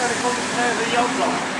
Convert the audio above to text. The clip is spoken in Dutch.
naar de jouw plan.